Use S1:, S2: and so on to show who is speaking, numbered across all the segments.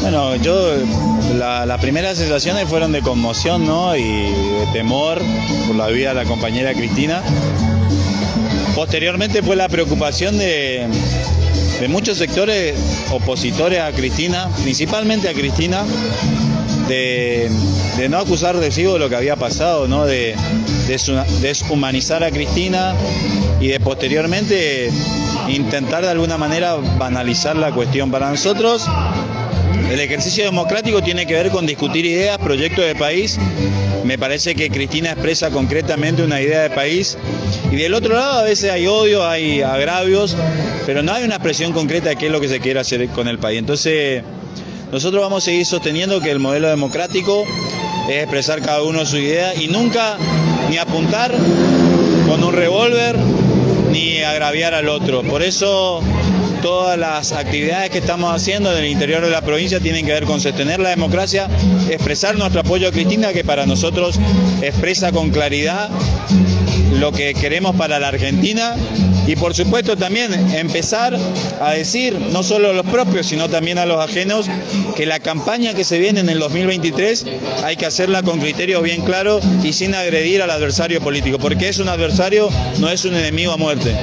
S1: Bueno, yo las primeras sensaciones fueron de conmoción ¿no? y de temor por la vida de la compañera Cristina. Posteriormente fue la preocupación de, de muchos sectores opositores a Cristina, principalmente a Cristina, de, no acusar de de lo que había pasado, ¿no? de deshumanizar a Cristina y de posteriormente intentar de alguna manera banalizar la cuestión. Para nosotros el ejercicio democrático tiene que ver con discutir ideas, proyectos de país. Me parece que Cristina expresa concretamente una idea de país. Y del otro lado a veces hay odio, hay agravios, pero no hay una expresión concreta de qué es lo que se quiere hacer con el país. Entonces, nosotros vamos a seguir sosteniendo que el modelo democrático es expresar cada uno su idea y nunca ni apuntar con un revólver ni agraviar al otro. Por eso todas las actividades que estamos haciendo en el interior de la provincia tienen que ver con sostener la democracia, expresar nuestro apoyo a Cristina, que para nosotros expresa con claridad lo que queremos para la Argentina y por supuesto también empezar a decir, no solo a los propios, sino también a los ajenos, que la campaña que se viene en el 2023 hay que hacerla con criterios bien claros y sin agredir al adversario político, porque es un adversario, no es un enemigo a muerte.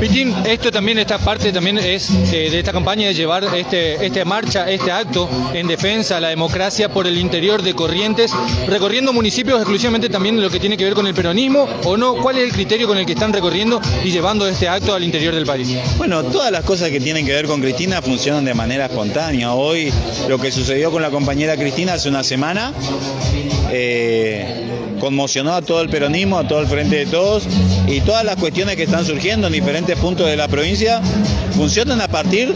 S2: Pitín, esto también, esta parte también es eh, de esta campaña de llevar este, esta marcha, este acto en defensa a la democracia por el interior de Corrientes, recorriendo municipios exclusivamente también lo que tiene que ver con el peronismo o no, ¿cuál es el criterio con el que están recorriendo y llevando este acto al interior del país?
S1: Bueno, todas las cosas que tienen que ver con Cristina funcionan de manera espontánea. Hoy lo que sucedió con la compañera Cristina hace una semana, eh, conmocionó a todo el peronismo, a todo el frente de todos y todas las cuestiones que están surgiendo en diferentes puntos de la provincia funcionan a partir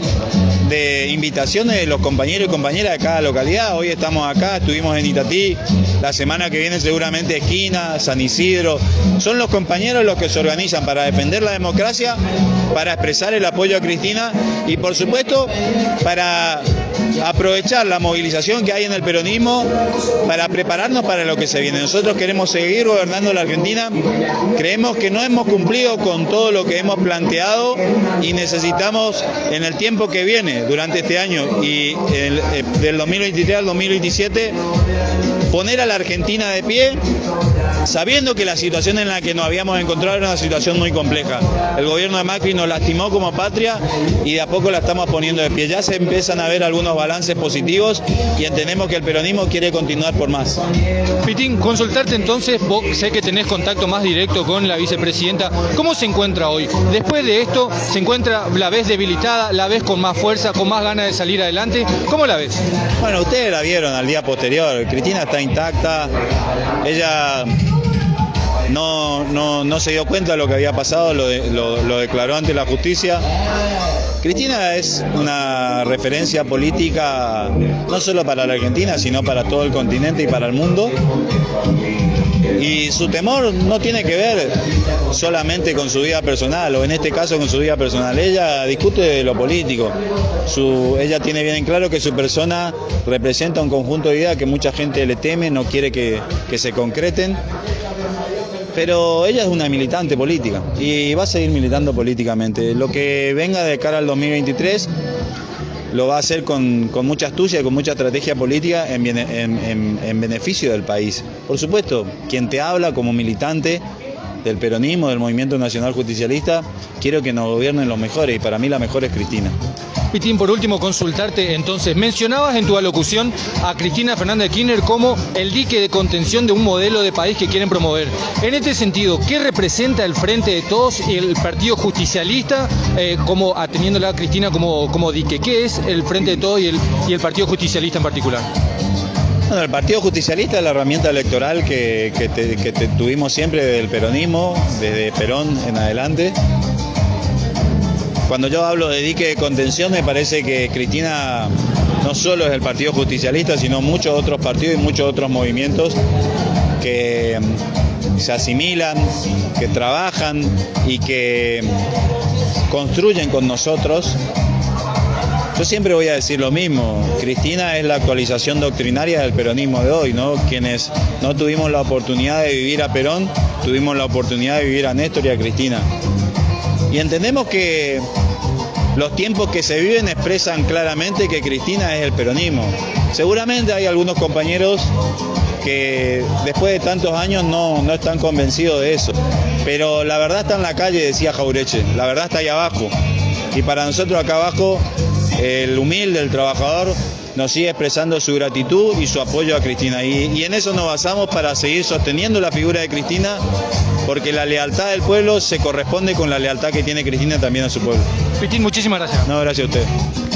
S1: de invitaciones de los compañeros y compañeras de cada localidad. Hoy estamos acá, estuvimos en Itatí, la semana que viene seguramente Esquina, San Isidro. Son los compañeros los que se organizan para defender la democracia, para expresar el apoyo a Cristina y por supuesto para aprovechar la movilización que hay en el peronismo para prepararnos para lo que se viene. Nosotros queremos seguir gobernando la Argentina, creemos que no hemos cumplido con todo lo que hemos planteado y necesitamos en el tiempo que viene, durante este año y eh, del 2023 al 2027, poner a la Argentina de pie, sabiendo que la situación en la que nos habíamos encontrado era una situación muy compleja. El gobierno de Macri nos lastimó como patria y de a poco la estamos poniendo de pie. Ya se empiezan a ver algunos balances positivos y entendemos que el peronismo quiere continuar por más.
S2: Pitín, consultarte entonces, vos sé que tenés contacto más directo con la vicepresidenta, ¿cómo se encuentra hoy? Después de esto, ¿se encuentra la vez debilitada, la vez con más fuerza, con más ganas de salir adelante? ¿Cómo la ves?
S1: Bueno, ustedes la vieron al día posterior, Cristina está intacta. Ella no, no, se dio cuenta de lo que había pasado, lo, declaró ante la justicia. Cristina es una referencia política no solo para la Argentina, sino para todo el continente y para el mundo. Y su temor no tiene que ver solamente con su vida personal, o en este caso con su vida personal. Ella discute de lo político. Ella tiene bien en claro que su persona representa un conjunto de ideas que mucha gente le teme, no quiere que se concreten pero ella es una militante política y va a seguir militando políticamente. Lo que venga de cara al 2023 lo va a hacer con, mucha astucia y con mucha estrategia política en, en, beneficio del país. Por supuesto, quien te habla como militante del peronismo, del movimiento nacional justicialista, quiero que nos gobiernen los mejores y para mí la mejor es Cristina.
S2: Pitín, por último, consultarte entonces. Mencionabas en tu alocución a Cristina Fernández Kirchner como el dique de contención de un modelo de país que quieren promover. En este sentido, ¿qué representa el Frente de Todos y el Partido Justicialista, eh, como ateniéndola a Cristina como, como dique? ¿Qué es el Frente de Todos y el, y el Partido Justicialista en particular?
S1: Bueno, el Partido Justicialista es la herramienta electoral que, tuvimos siempre desde el peronismo, desde Perón en adelante. Cuando yo hablo de dique de contención, me parece que Cristina no solo es el Partido Justicialista, sino muchos otros partidos y muchos otros movimientos que mm, se asimilan, que trabajan y que construyen con nosotros. Yo siempre voy a decir lo mismo, Cristina es la actualización doctrinaria del peronismo de hoy, ¿no? Quienes no tuvimos la oportunidad de vivir a Perón, tuvimos la oportunidad de vivir a Néstor y a Cristina. Y entendemos que los tiempos que se viven expresan claramente que Cristina es el peronismo. Seguramente hay algunos compañeros que después de tantos años no, no están convencidos de eso. Pero la verdad está en la calle, decía Jaureche, la verdad está ahí abajo. Y para nosotros acá abajo, el humilde, el trabajador, nos sigue expresando su gratitud y su apoyo a Cristina. Y, y, en eso nos basamos para seguir sosteniendo la figura de Cristina, porque la lealtad del pueblo se corresponde con la lealtad que tiene Cristina también a su pueblo.
S2: Cristina, muchísimas gracias.
S1: No, gracias a usted.